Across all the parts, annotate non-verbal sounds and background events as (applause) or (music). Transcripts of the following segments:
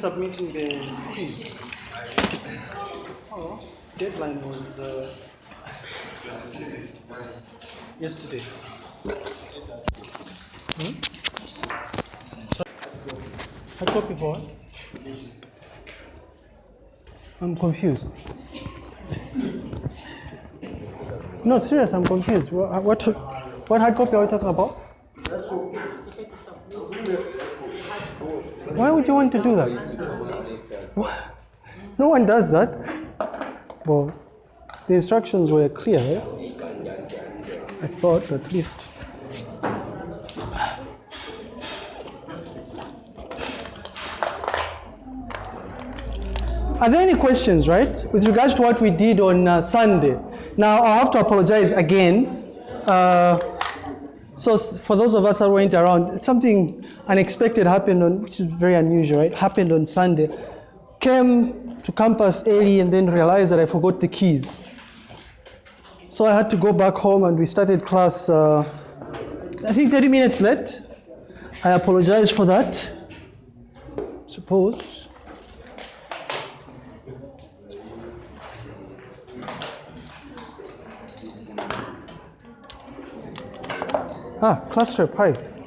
submitting the quiz? Oh, deadline was uh, yesterday. Hmm? Hard copy for what? I'm confused. No, serious, I'm confused. What, what, what hard copy are we talking about? Why would you want to do that? No one does that. Well, the instructions were clear, right? I thought at least. Are there any questions, right, with regards to what we did on uh, Sunday? Now, I have to apologize again. Uh, so, for those of us that went around, something unexpected happened on, which is very unusual, right? Happened on Sunday. Came to campus early and then realized that I forgot the keys. So I had to go back home and we started class, uh, I think 30 minutes late. I apologize for that. Suppose. Ah, trip, hi.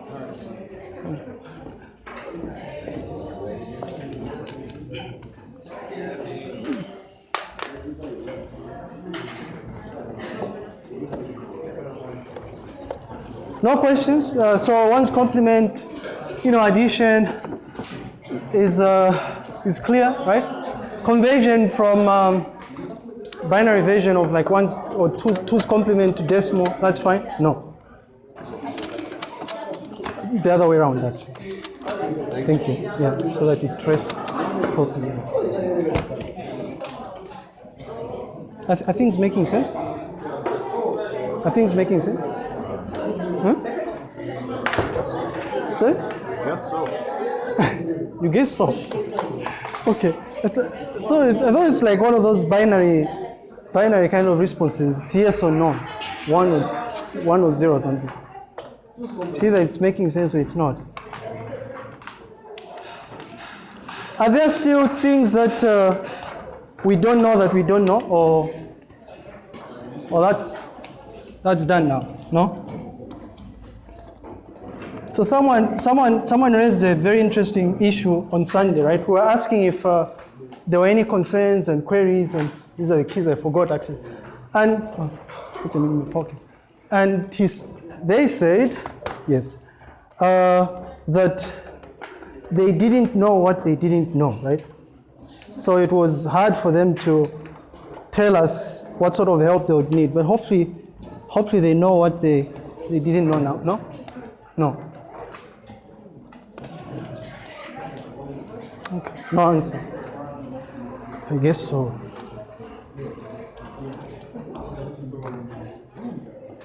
No questions? Uh, so one's complement, you know, addition is, uh, is clear, right? Conversion from um, binary version of like one's or two's, two's complement to decimal, that's fine? No. The other way around, actually. Thank you. Yeah, so that it traces properly. I, th- I think it's making sense. I think it's making sense. Huh? Sorry? Yes, so. (laughs) You guess so. Okay. I, th- I, thought it, I thought it's like one of those binary, binary kind of responses. It's yes or no, one or one or zero or something. See that it's making sense or it's not. Are there still things that uh, we don't know that we don't know, or or that's that's done now? No. So someone, someone, someone raised a very interesting issue on Sunday, right? We were asking if uh, there were any concerns and queries, and these are the keys I forgot actually. And oh, put them in my pocket. And they said, yes, uh, that they didn't know what they didn't know, right? So it was hard for them to tell us what sort of help they would need. But hopefully, hopefully they know what they, they didn't know now. No? No. No answer. I guess so.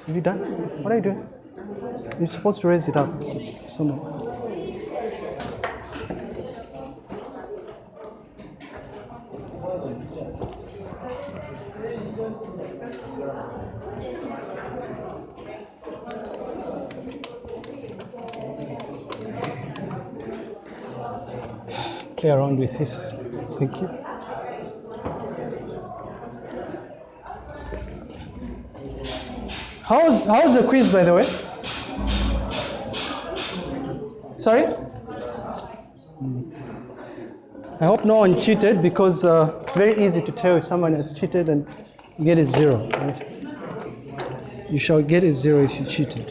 Have you done? What are you doing? You're supposed to raise it up s- somewhere. Play around with this. Thank you. How's how's the quiz, by the way? Sorry. I hope no one cheated because uh, it's very easy to tell if someone has cheated and get a zero. Right? You shall get a zero if you cheated.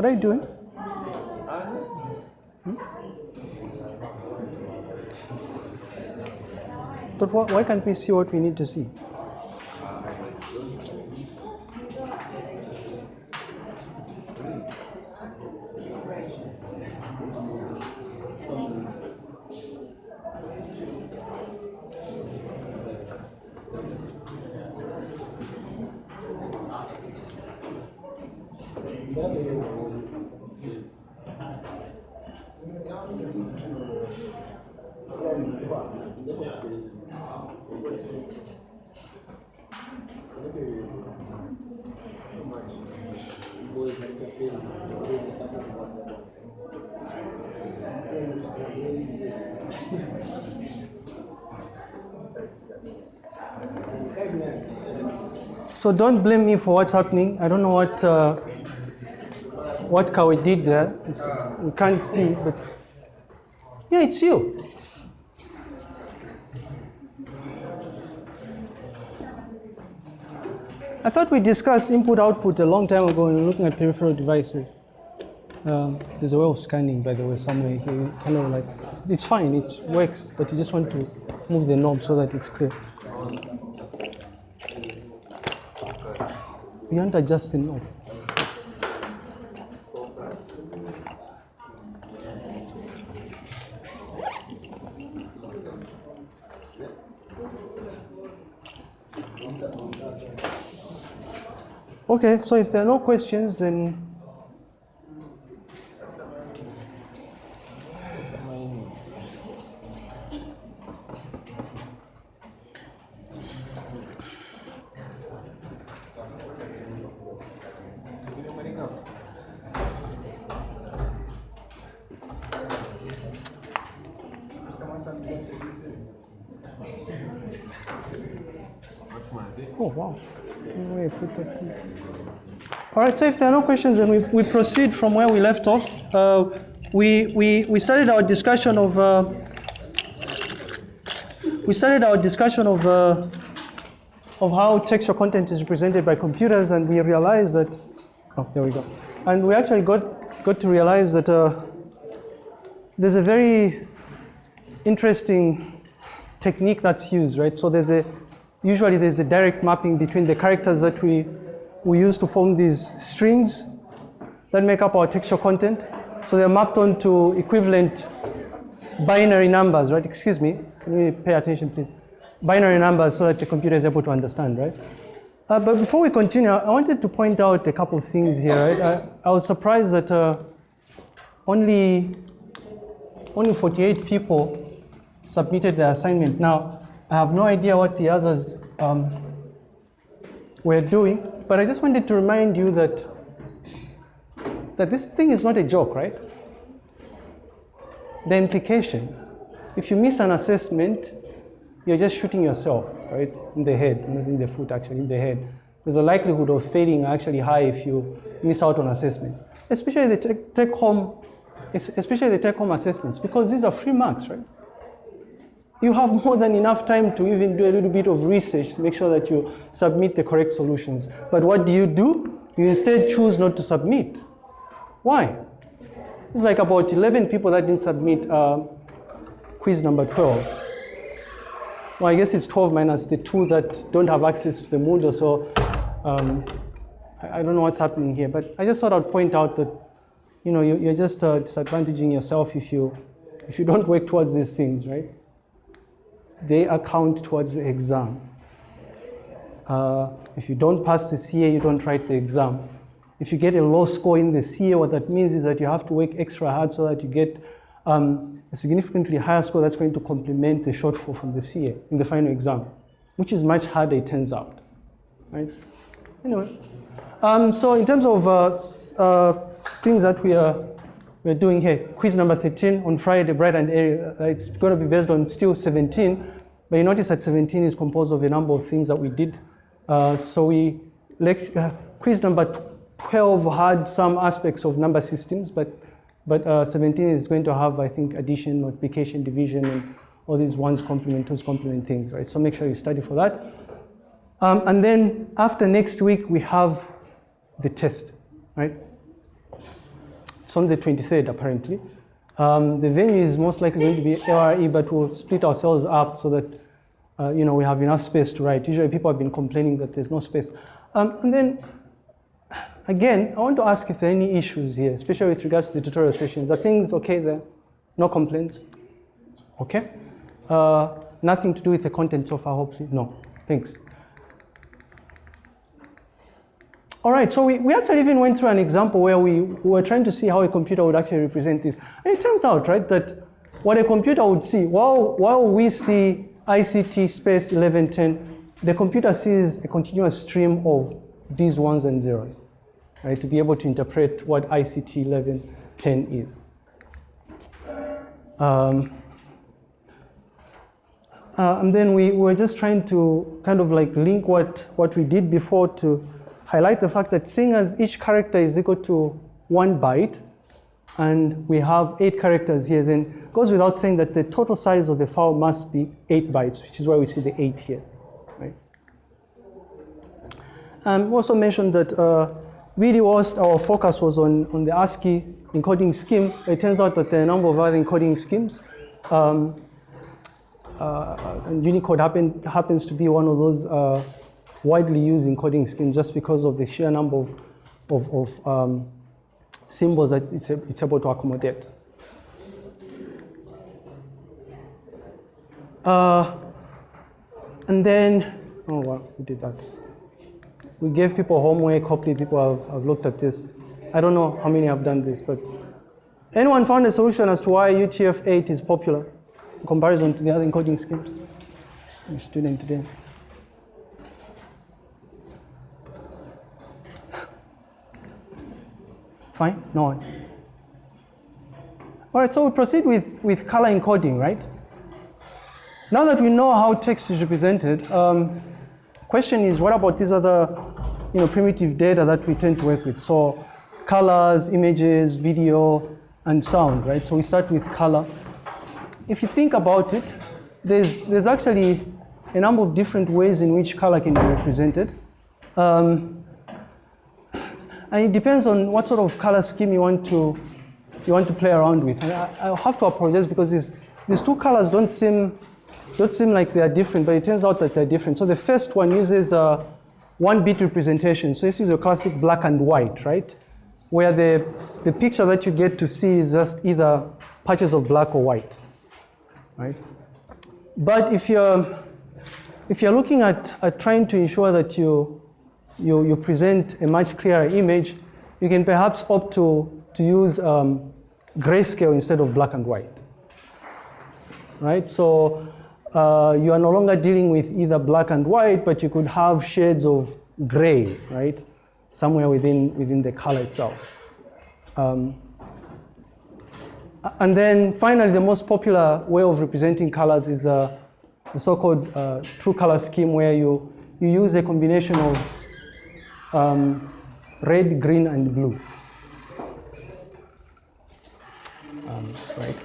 What are you doing? Hmm? But why, why can't we see what we need to see? So don't blame me for what's happening. I don't know what uh, what Kawi did there. It's, we can't see, but yeah, it's you. I thought we discussed input-output a long time ago when we were looking at peripheral devices. Um, there's a way of scanning, by the way, somewhere here. Kind of like, it's fine, it works, but you just want to move the knob so that it's clear. You want to adjust the knob. Okay, so if there are no questions, then Oh, wow. Put that. All right, so if there are no questions, then we, we proceed from where we left off. Uh, we, we, we started our discussion of, uh, we started our discussion of, uh, of how textual content is represented by computers, and we realized that, oh, there we go. And we actually got, got to realize that uh, there's a very interesting technique that's used, right? So there's a, usually there's a direct mapping between the characters that we, we use to form these strings that make up our textual content. So they're mapped onto equivalent binary numbers, right? Excuse me, can we pay attention, please? Binary numbers so that the computer is able to understand, right? Uh, but before we continue, I wanted to point out a couple of things here, right? I, I was surprised that uh, only, only 48 people submitted their assignment. Now, I have no idea what the others um, were doing, but I just wanted to remind you that, that this thing is not a joke, right? The implications. If you miss an assessment, you're just shooting yourself, right, in the head, not in the foot, actually, in the head. There's a likelihood of failing actually high if you miss out on assessments, especially the take, take home, especially the take home assessments, because these are free marks, right? You have more than enough time to even do a little bit of research to make sure that you submit the correct solutions. But what do you do? You instead choose not to submit. Why? It's like about 11 people that didn't submit uh, quiz number 12. Well, I guess it's 12 minus the two that don't have access to the Moodle, so um, I don't know what's happening here. But I just thought I'd point out that, you know, you're just uh, disadvantaging yourself if you, if you don't work towards these things, right? They account towards the exam. Uh, if you don't pass the CA, you don't write the exam. If you get a low score in the CA, what that means is that you have to work extra hard so that you get um, a significantly higher score that's going to complement the shortfall from the CA in the final exam, which is much harder, it turns out. Right? Anyway, um, so in terms of uh, uh, things that we are we're doing here, quiz number 13 on Friday, bright and airy. Uh, it's going to be based on still 17, but you notice that 17 is composed of a number of things that we did. Uh, so we, uh, quiz number 12 had some aspects of number systems, but, but uh, 17 is going to have, I think, addition, multiplication, division, and all these ones complement, twos complement things, right? So make sure you study for that. Um, and then after next week, we have the test, right? It's on the 23rd, apparently. Um, the venue is most likely going to be LRE, but we'll split ourselves up so that uh, you know we have enough space to write. Usually, people have been complaining that there's no space. Um, and then, again, I want to ask if there are any issues here, especially with regards to the tutorial sessions. Are things okay there? No complaints? Okay. Uh, nothing to do with the content so far, hopefully. No. Thanks. All right, so we, we actually even went through an example where we, we were trying to see how a computer would actually represent this. And it turns out, right, that what a computer would see, while, while we see ICT space 1110, the computer sees a continuous stream of these ones and zeros, right, to be able to interpret what ICT 1110 is. Um, uh, and then we were just trying to kind of like link what, what we did before to highlight the fact that seeing as each character is equal to one byte, and we have eight characters here, then goes without saying that the total size of the file must be eight bytes, which is why we see the eight here, right? And we also mentioned that uh, really was our focus was on, on the ASCII encoding scheme. It turns out that there are a number of other encoding schemes. Um, uh, and Unicode happen, happens to be one of those uh, widely used encoding schemes just because of the sheer number of, of, of um, symbols that it's, it's able to accommodate. Uh, and then, oh well, we did that. We gave people homework, hopefully people have, have looked at this. I don't know how many have done this, but anyone found a solution as to why UTF-8 is popular in comparison to the other encoding schemes? Student today. Fine? No one. All right, so we proceed with, with color encoding, right? Now that we know how text is represented, um, question is what about these other you know, primitive data that we tend to work with? So colors, images, video, and sound, right? So we start with color. If you think about it, there's, there's actually a number of different ways in which color can be represented. Um, and it depends on what sort of color scheme you want to you want to play around with. And I, I have to apologize because these these two colors don't seem don't seem like they are different, but it turns out that they're different. So the first one uses a one bit representation. So this is a classic black and white, right? Where the the picture that you get to see is just either patches of black or white, right? But if you're if you're looking at, at trying to ensure that you you, you present a much clearer image, you can perhaps opt to, to use um, grayscale instead of black and white. Right? So uh, you are no longer dealing with either black and white, but you could have shades of gray, right? Somewhere within, within the color itself. Um, and then finally, the most popular way of representing colors is uh, the so-called uh, true color scheme where you, you use a combination of um, red, green, and blue. Um, right.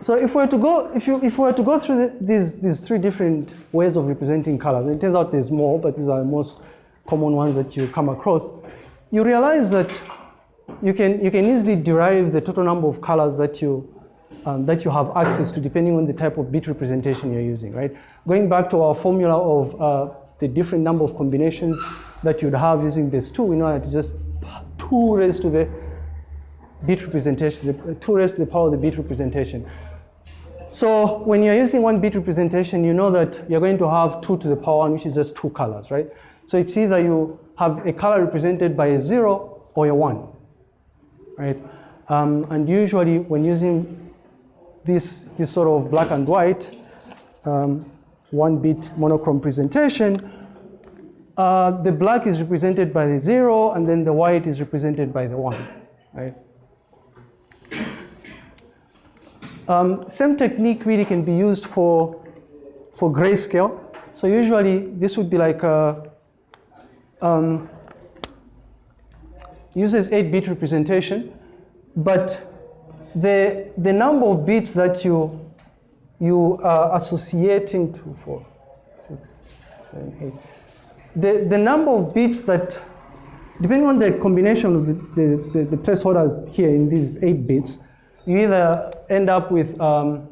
So if we were to go, if you if we were to go through the, these these three different ways of representing colors, it turns out there's more, but these are the most common ones that you come across. You realize that you can you can easily derive the total number of colors that you um, that you have access to depending on the type of bit representation you're using, right? Going back to our formula of uh, the different number of combinations that you'd have using this 2, we know that it's just 2 raised to the bit representation, the, 2 raised to the power of the bit representation. So when you're using one bit representation, you know that you're going to have 2 to the power 1, which is just two colors, right? So it's either you have a color represented by a 0 or a 1, right? Um, and usually when using this, this sort of black and white, um, one bit monochrome presentation, uh, the black is represented by the zero and then the white is represented by the one, right? Um, same technique really can be used for, for grayscale. So usually this would be like a, um, uses 8-bit representation, but the, the number of bits that you, you are associating two, four, six, seven, eight. The, the number of bits that, depending on the combination of the, the, the, the placeholders here in these eight bits, you either end up with um,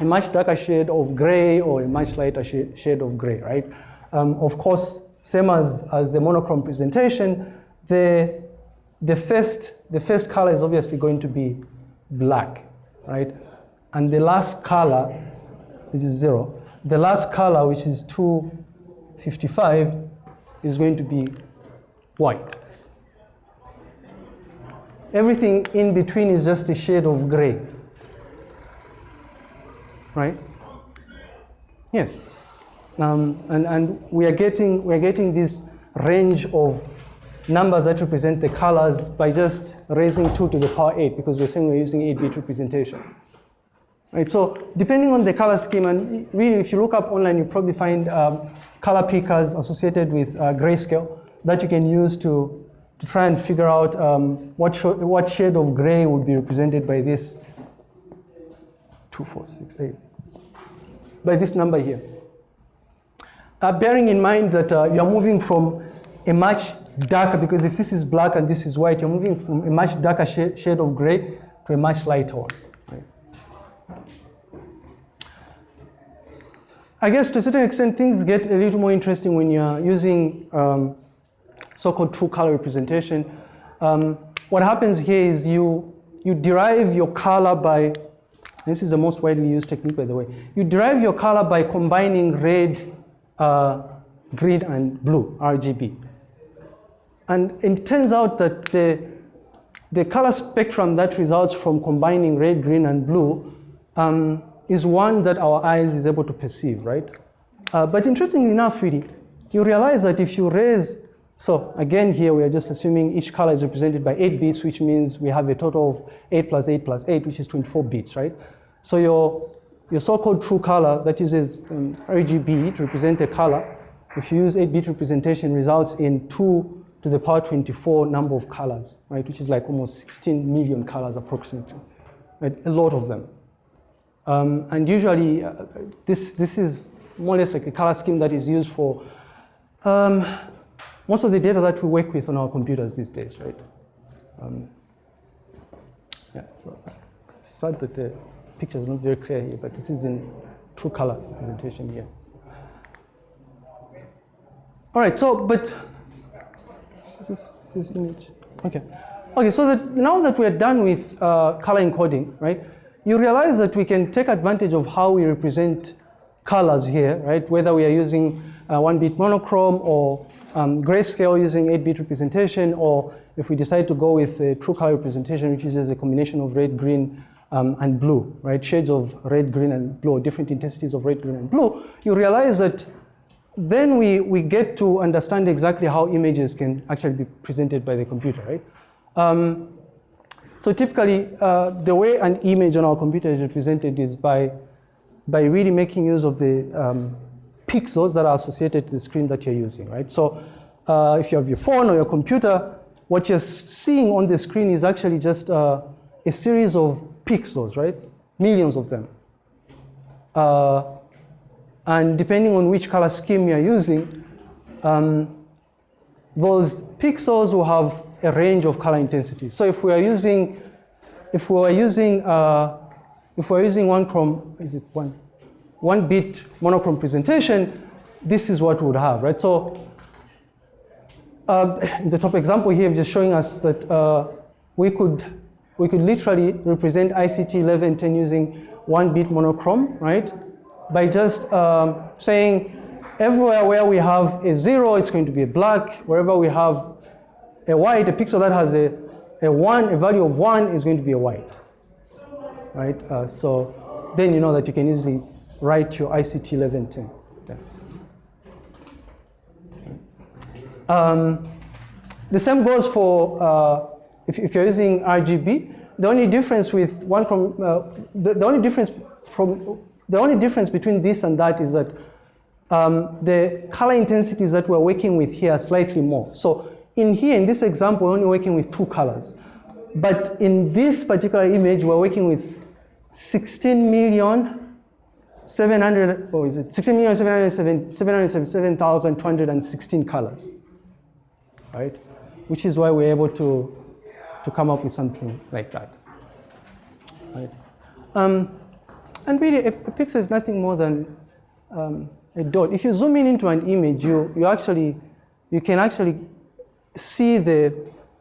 a much darker shade of gray or a much lighter shade, shade of gray, right? Um, of course, same as, as the monochrome presentation, the, the, first, the first color is obviously going to be black, right? And the last color, which is zero, the last color, which is 255, is going to be white. Everything in between is just a shade of gray, right? Yes. Um, and, and we are getting we are getting this range of numbers that represent the colors by just raising 2 to the power 8 because we're saying we're using 8-bit representation. Right, so depending on the color scheme, and really if you look up online, you probably find um, color pickers associated with uh, grayscale that you can use to, to try and figure out um, what, what shade of gray would be represented by this 2468, by this number here. Uh, bearing in mind that uh, you're moving from a much darker, because if this is black and this is white, you're moving from a much darker shade, shade of gray to a much lighter one. I guess to a certain extent, things get a little more interesting when you're using um, so-called true color representation. Um, what happens here is you, you derive your color by, this is the most widely used technique, by the way. You derive your color by combining red, uh, green, and blue, RGB. And it turns out that the, the color spectrum that results from combining red, green, and blue um, is one that our eyes is able to perceive, right? Uh, but interestingly enough, really, you realize that if you raise, so again here we are just assuming each color is represented by 8 bits, which means we have a total of 8 plus 8 plus 8, which is 24 bits, right? So your, your so-called true color that uses um, RGB to represent a color, if you use 8-bit representation, results in two to the power 24 number of colors, right, which is like almost 16 million colors approximately, right, a lot of them. Um, and usually, uh, this, this is more or less like a color scheme that is used for um, most of the data that we work with on our computers these days, right? Um, yeah, so sad that the picture is not very clear here, but this is in true color presentation here. All right, so, but this, this image. Okay. Okay, so that now that we're done with uh, color encoding, right, you realize that we can take advantage of how we represent colors here, right, whether we are using uh, one-bit monochrome or um, grayscale using 8-bit representation, or if we decide to go with a true color representation, which uses a combination of red, green, um, and blue, right, shades of red, green, and blue, different intensities of red, green, and blue, you realize that then we, we get to understand exactly how images can actually be presented by the computer, right? Um, so typically, uh, the way an image on our computer is represented is by, by really making use of the um, pixels that are associated to the screen that you're using, right? So uh, if you have your phone or your computer, what you're seeing on the screen is actually just uh, a series of pixels, right? Millions of them. Uh, and depending on which color scheme you're using, um, those pixels will have a range of color intensity. So if we are using, if we are using, uh, if we're using one chrome, is it one, one bit monochrome presentation, this is what we would have, right? So uh, (coughs) the top example here, just showing us that uh, we could we could literally represent ICT 1110 using one bit monochrome, right? By just um, saying everywhere where we have a zero, it's going to be a black. Wherever we have a white, a pixel that has a, a one, a value of one is going to be a white, right? Uh, so then you know that you can easily write your ICT 1110. Um, the same goes for uh, if, if, you're using RGB. The only difference with one, from, uh, the, the only difference from the only difference between this and that is that um, the color intensities that we're working with here are slightly more. So in here, in this example, we're only working with two colors. But in this particular image, we're working with 16 million 700, or is it 16,777,216 colors, right? Which is why we're able to, to come up with something like that, right? Um, and really, a, a, pixel is nothing more than um, a dot. If you zoom in into an image, you, you actually, you can actually see the,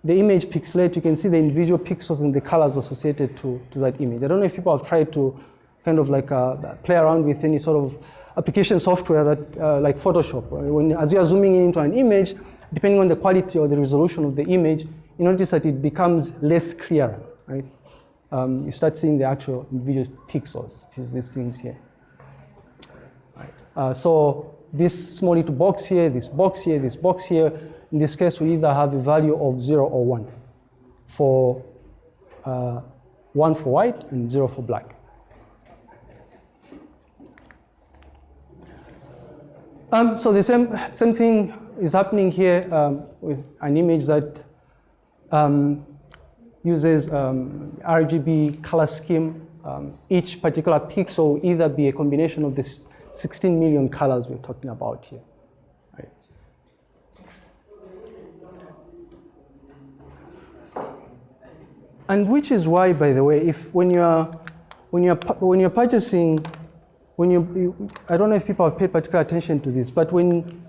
the image pixelate, you can see the individual pixels and the colors associated to, to that image. I don't know if people have tried to kind of like uh, play around with any sort of application software that, uh, like Photoshop. When, as you are zooming in into an image, depending on the quality or the resolution of the image, you notice that it becomes less clear, right? Um, you start seeing the actual individual pixels, which is these things here. Uh, so this small little box here, this box here, this box here, in this case, we either have a value of zero or one for uh, one for white and zero for black. Um, so the same, same thing is happening here um, with an image that um, uses um, RGB color scheme. Um, each particular pixel will either be a combination of the 16 million colors we're talking about here. Right. And which is why, by the way, if when you're when you're when you're purchasing when you, I don't know if people have paid particular attention to this, but when,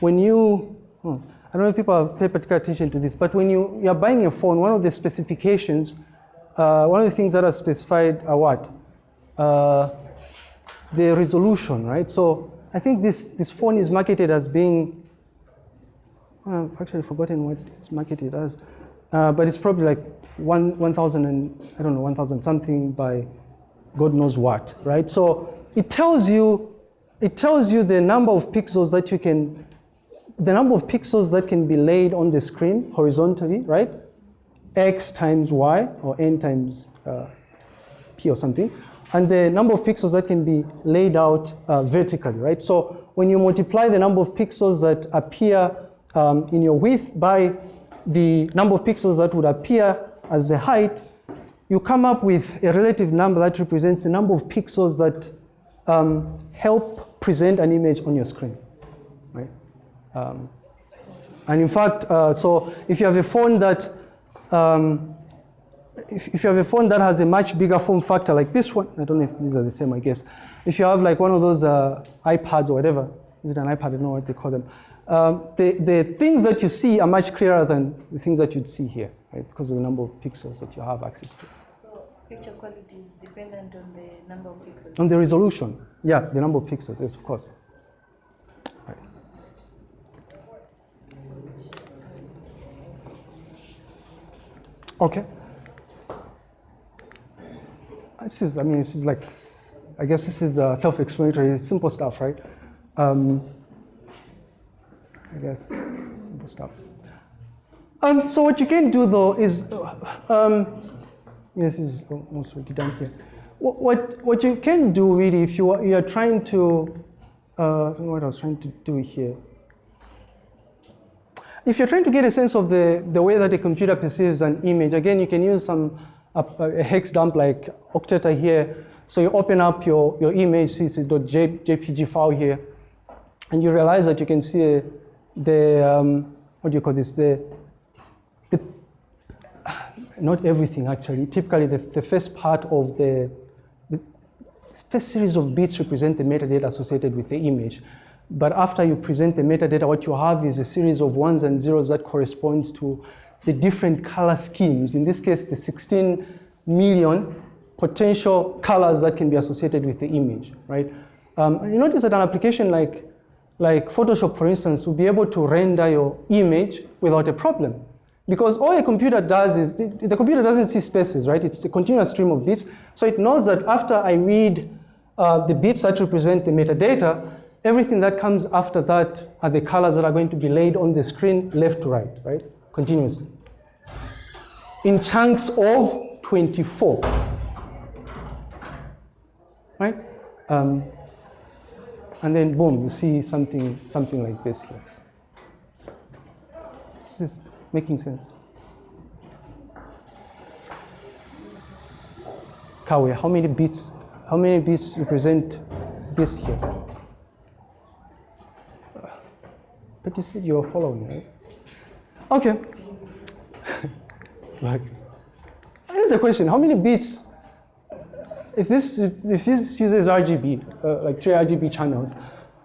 when you, hmm, I don't know if people have paid particular attention to this, but when you, you're buying a phone, one of the specifications, uh, one of the things that are specified are what? Uh, the resolution, right? So I think this, this phone is marketed as being, well, I've actually forgotten what it's marketed as, uh, but it's probably like one, 1,000 and, I don't know, 1,000 something by God knows what, right? So it tells you, it tells you the number of pixels that you can, the number of pixels that can be laid on the screen horizontally, right? X times Y or N times uh, P or something. And the number of pixels that can be laid out uh, vertically, right? So when you multiply the number of pixels that appear um, in your width by the number of pixels that would appear as the height, you come up with a relative number that represents the number of pixels that um, help present an image on your screen? Um, and in fact, uh, so if you have a phone that, um, if, if you have a phone that has a much bigger form factor like this one, I don't know if these are the same, I guess. If you have like one of those uh, iPads or whatever, is it an iPad? I don't know what they call them. Um, the, the things that you see are much clearer than the things that you'd see here, right? Because of the number of pixels that you have access to. So Picture quality is dependent on the number of pixels. On the resolution, yeah, the number of pixels, yes, of course. Right. Okay. This is, I mean, this is like, I guess this is uh, self-explanatory, simple stuff, right? Um, I guess, simple stuff. Um, so what you can do though is, um, this is almost already done here. What, what, what you can do really if you are, you are trying to, uh, I don't know what I was trying to do here. If you're trying to get a sense of the, the way that a computer perceives an image, again, you can use some a, a hex dump like Okteta here. So you open up your, your image, see it's a .jpg file here, and you realize that you can see the, um, what do you call this, the, not everything actually. Typically, the, the first part of the, the first series of bits represent the metadata associated with the image. But after you present the metadata, what you have is a series of ones and zeros that corresponds to the different color schemes. In this case, the 16 million potential colors that can be associated with the image, right? Um, you notice that an application like, like Photoshop, for instance, will be able to render your image without a problem. Because all a computer does is, the computer doesn't see spaces, right? It's a continuous stream of bits. So it knows that after I read uh, the bits that represent the metadata, everything that comes after that are the colors that are going to be laid on the screen left to right, right? Continuously. In chunks of 24. Right? Um, and then boom, you see something, something like this here. This is making sense? Kawe, how many bits, how many bits represent this here. But you said you were following, right? Okay. (laughs) like, here's a question: How many bits? If this if this uses RGB, uh, like three RGB channels,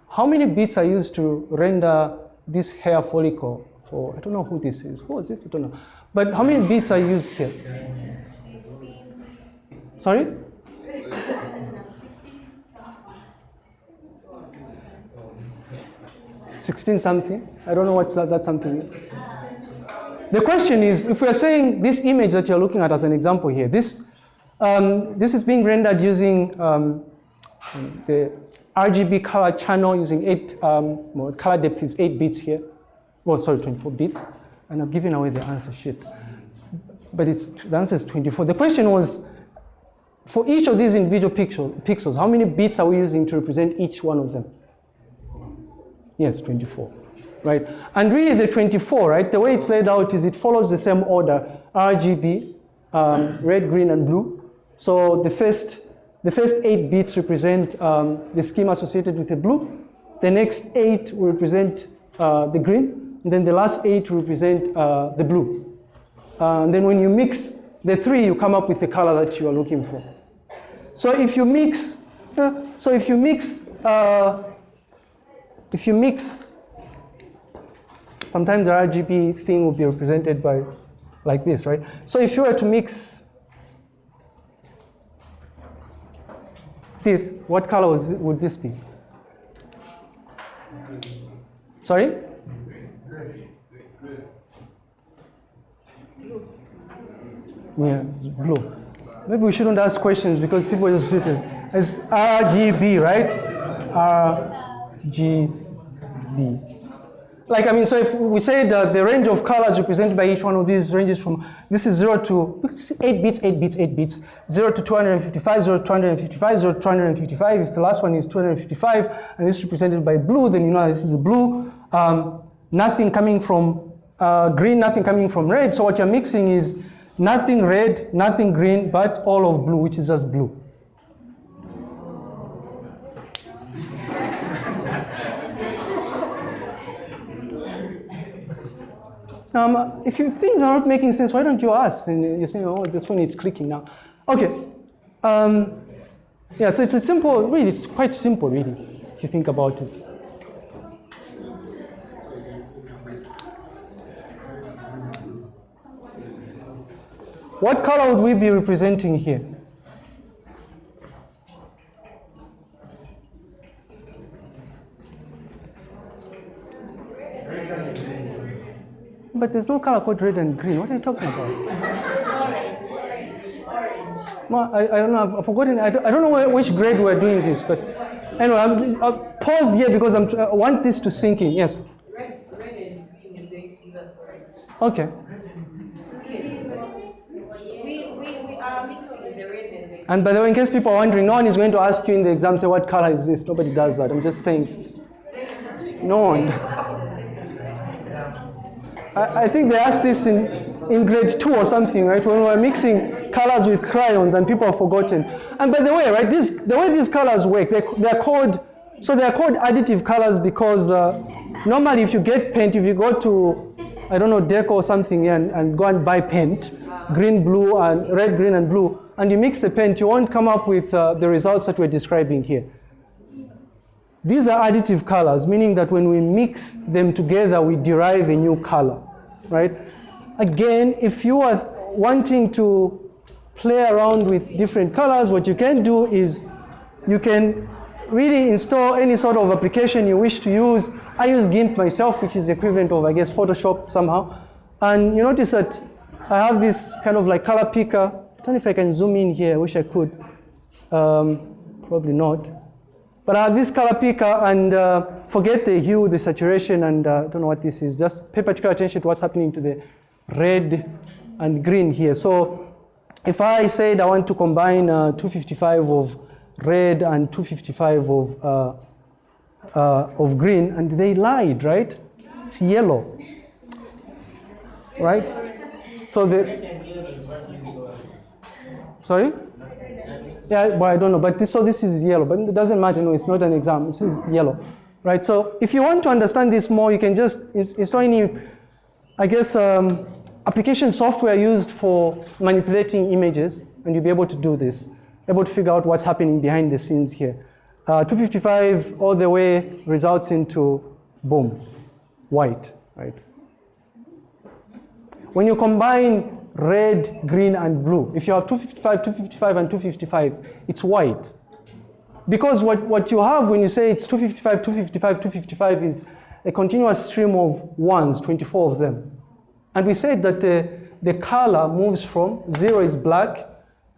how many bits are used to render this hair follicle for? I don't know who this is. Who is this? I don't know. But how many bits are used here? Sorry? (laughs) Sixteen something. I don't know what's that. Something. The question is, if we are saying this image that you're looking at as an example here, this um, this is being rendered using um, the RGB color channel using eight, um, well, color depth is eight bits here. Well, sorry, 24 bits. And I'm giving away the answer, shit. But it's, the answer is 24. The question was, for each of these individual pixel, pixels, how many bits are we using to represent each one of them? Yes, 24, right? And really the 24, right, the way it's laid out is it follows the same order, RGB, um, red, green, and blue. So the first, the first eight bits represent um, the scheme associated with the blue. The next eight will represent uh, the green. And then the last eight represent uh, the blue. Uh, and then when you mix the three, you come up with the color that you are looking for. So if you mix, uh, so if you mix, uh, if you mix, sometimes the RGB thing will be represented by like this, right? So if you were to mix this, what color would this be? Sorry? Yeah, it's blue. Maybe we shouldn't ask questions because people are just sitting. It's RGB, right? RGB. Like, I mean, so if we say that the range of colors represented by each one of these ranges from, this is 0 to, 8 bits, 8 bits, 8 bits, 0 to 255, 0 to 255, 0 to 255. If the last one is 255 and this is represented by blue, then you know this is a blue. Um, nothing coming from uh, green, nothing coming from red. So what you're mixing is nothing red, nothing green, but all of blue, which is just blue. Um, if, you, things are not making sense, why don't you ask? And you say, oh, this one is clicking now. Okay. Um, yeah, so it's a simple, really, it's quite simple, really, if you think about it. What color would we be representing here? But there's no color called red and green. What are you talking about? Orange. Orange. Well, I, I don't know. I've, forgotten. I don't, I don't know which grade we're doing this, but anyway, I'm, I'll pause here because I'm, I want this to sink in. Yes. Red, red and green. Okay. And by the way, in case people are wondering, no one is going to ask you in the exam, say, what color is this? Nobody does that. I'm just saying, no one. (laughs) I, I think they asked this in, in grade two or something, right? When we were mixing colors with crayons and people have forgotten. And by the way, right, this, the way these colors work, they, they're called, so they're called additive colors because uh, normally if you get paint, if you go to, I don't know, deco or something and, and go and buy paint, green, blue, and red, green, and blue, and you mix the paint, you won't come up with uh, the results that we're describing here. These are additive colors, meaning that when we mix them together, we derive a new color, right? Again, if you are wanting to play around with different colors, what you can do is you can really install any sort of application you wish to use. I use GIMP myself, which is the equivalent of, I guess, Photoshop somehow. And you notice that I have this kind of like color picker. I don't know if I can zoom in here, I wish I could. Um, probably not. But I have this color picker and uh, forget the hue, the saturation, and uh, I don't know what this is. Just pay particular attention to what's happening to the red and green here. So if I said I want to combine uh, 255 of red and 255 of, uh, uh, of green, and they lied, right? It's yellow, right? So the, Sorry? Yeah, but I don't know. But this, so this is yellow, but it doesn't matter. No, it's not an exam. This is yellow, right? So if you want to understand this more, you can just install any, I guess, um, application software used for manipulating images, and you'll be able to do this, able to figure out what's happening behind the scenes here. Uh, 255 all the way results into boom, white, right? When you combine red, green, and blue, if you have 255, 255, and 255, it's white. Because what, what you have when you say it's 255, 255, 255 is a continuous stream of ones, 24 of them. And we said that the, the color moves from zero is black,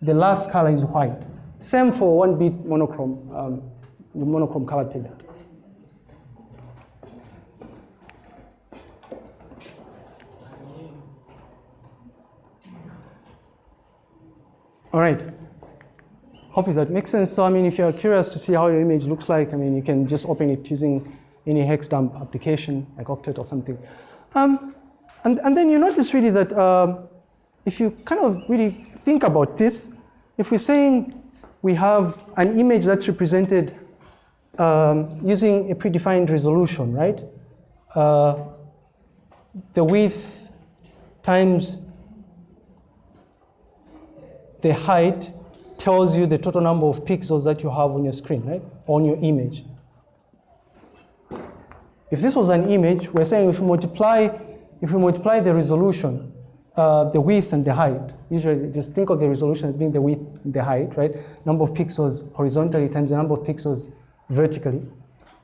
the last color is white. Same for one bit monochrome, um, monochrome color palette. All right. Hope that makes sense. So, I mean, if you're curious to see how your image looks like, I mean, you can just open it using any hex dump application like Okteta or something. Um, and, and then you notice really that um, if you kind of really think about this, if we're saying we have an image that's represented um, using a predefined resolution, right? Uh, the width times the height tells you the total number of pixels that you have on your screen, right? On your image. If this was an image, we're saying if we multiply, if we multiply the resolution, uh, the width and the height, usually just think of the resolution as being the width and the height, right? Number of pixels horizontally times the number of pixels vertically.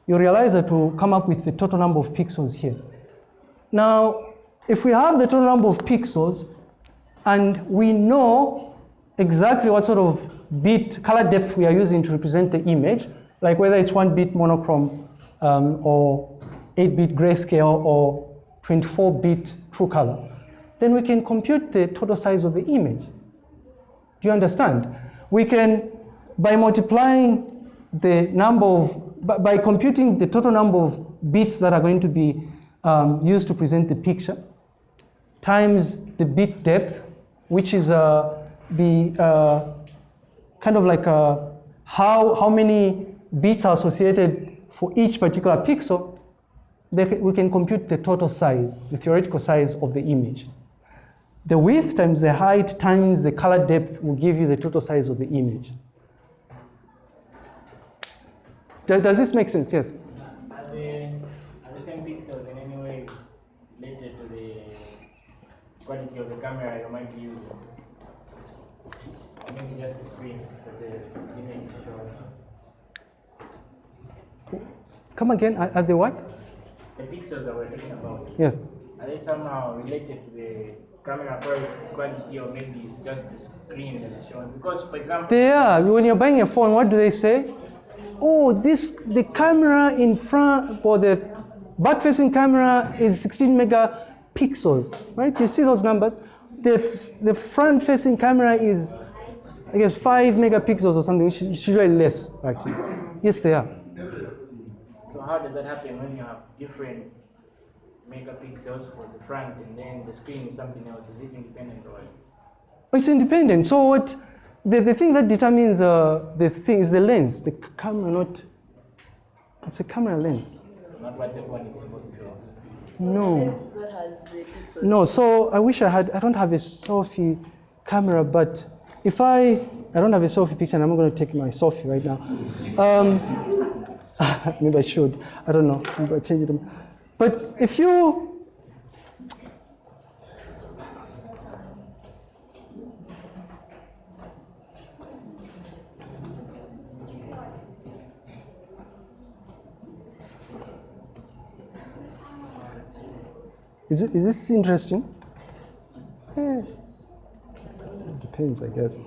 You realize that we'll come up with the total number of pixels here. Now, if we have the total number of pixels and we know exactly what sort of bit color depth we are using to represent the image, like whether it's one bit monochrome um, or 8 bit grayscale or 24 bit true color, then we can compute the total size of the image. Do you understand? We can, by multiplying the number of, by, computing the total number of bits that are going to be um, used to present the picture, times the bit depth, which is uh, the uh, kind of like uh, how, how many bits are associated for each particular pixel, we can compute the total size, the theoretical size of the image. The width times the height times the color depth will give you the total size of the image. Does, does this make sense? Yes. Any way related to the quality of the camera you might be using? Maybe just the screen that the image? Come again, are, are they what? The pixels that we're talking about, Yes. are they somehow related to the camera quality or maybe it's just the screen that is showing? Because, for example, They are. When you're buying a phone, what do they say? Oh, this the camera in front or the back-facing camera is 16 megapixels, right? You see those numbers. The f- the front-facing camera is, I guess, five megapixels or something, which is usually less, actually. Yes, they are. so how does that happen when you have different megapixels for the front and then the screen is something else? Is it independent or? It's independent. So what? The, the thing that determines uh, the thing is the lens, the camera, not. It's a camera lens. Not what the phone is able to show. No. Lens is what has the pixels. No, so I wish I had, I don't have a selfie camera, but if I, I don't have a selfie picture and I'm not going to take my selfie right now. Um, (laughs) maybe I should, I don't know, maybe I change it. But if you, is, it, is this interesting? Eh, things, I guess.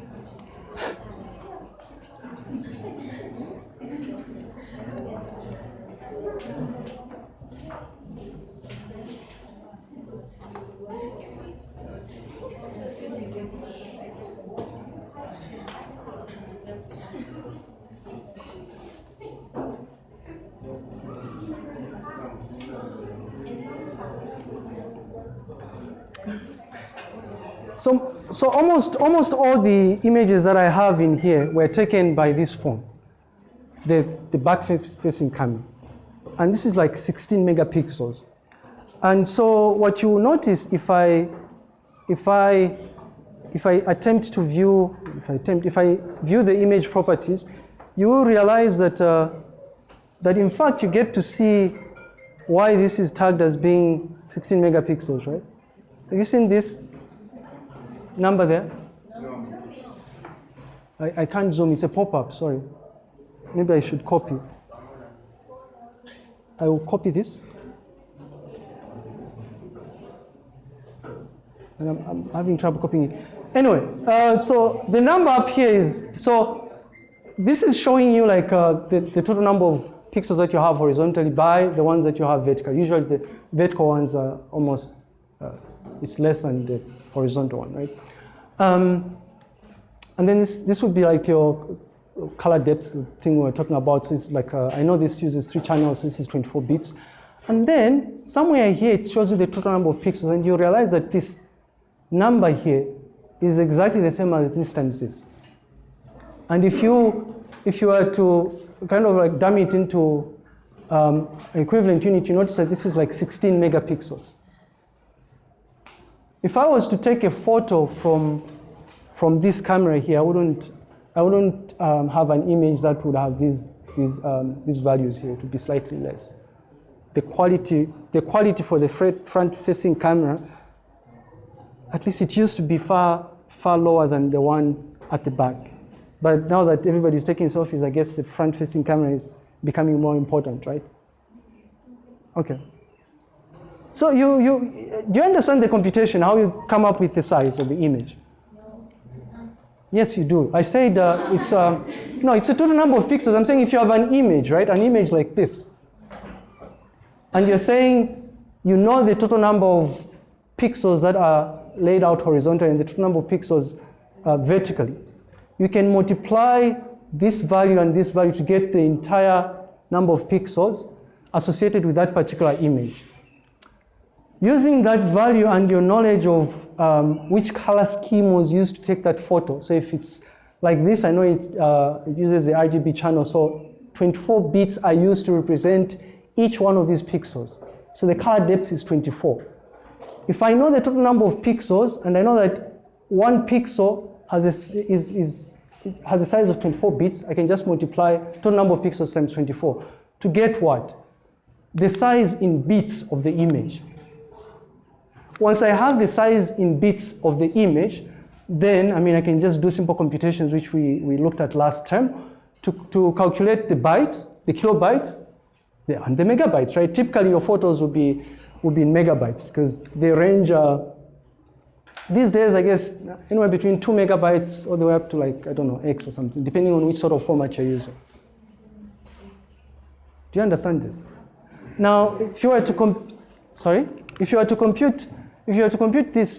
So so almost, almost all the images that I have in here were taken by this phone, the, the back facing camera. And this is like 16 megapixels. And so what you will notice if I, if I, if I attempt to view, if I attempt, if I view the image properties, you will realize that, uh, that in fact you get to see why this is tagged as being 16 megapixels, right? Have you seen this number there? I, I can't zoom, it's a pop-up, sorry. Maybe I should copy. I will copy this. And I'm, I'm having trouble copying it. Anyway, uh, so the number up here is, so this is showing you like uh, the, the total number of pixels that you have horizontally by the ones that you have vertical. Usually the vertical ones are almost, uh, it's less than the horizontal one, right? Um, and then this, this would be like your color depth thing we are talking about. It's like, uh, I know this uses three channels, so this is 24 bits. And then somewhere here, it shows you the total number of pixels, and you realize that this number here is exactly the same as this times this. And if you, if you were to kind of like dumb it into um, equivalent unit, you notice that this is like 16 megapixels. If I was to take a photo from, from this camera here, I wouldn't, I wouldn't um, have an image that would have these, these, um, these values here. Would be slightly less. The quality, the quality for the front-facing camera, at least it used to be far, far lower than the one at the back. But now that everybody's taking selfies, I guess the front-facing camera is becoming more important, right? Okay. So you, you, do you understand the computation, how you come up with the size of the image? Yes, you do. I said uh, it's, uh, no, it's a total number of pixels. I'm saying if you have an image, right, an image like this, and you're saying you know the total number of pixels that are laid out horizontally and the total number of pixels uh, vertically, you can multiply this value and this value to get the entire number of pixels associated with that particular image. Using that value and your knowledge of um, which color scheme was used to take that photo. So if it's like this, I know uh, it uses the RGB channel. So 24 bits are used to represent each one of these pixels. So the color depth is 24. If I know the total number of pixels and I know that one pixel has a, is, is, is, has a size of 24 bits, I can just multiply total number of pixels times 24 to get what? The size in bits of the image. Once I have the size in bits of the image, then, I mean, I can just do simple computations, which we, we looked at last term, to, to calculate the bytes, the kilobytes, the, and the megabytes, right? Typically, your photos would be, would be in megabytes, because they range, uh, these days, I guess, anywhere between two megabytes all the way up to like, I don't know, X or something, depending on which sort of format you're using. Do you understand this? Now, if you were to, com sorry? If you were to compute if you were to compute this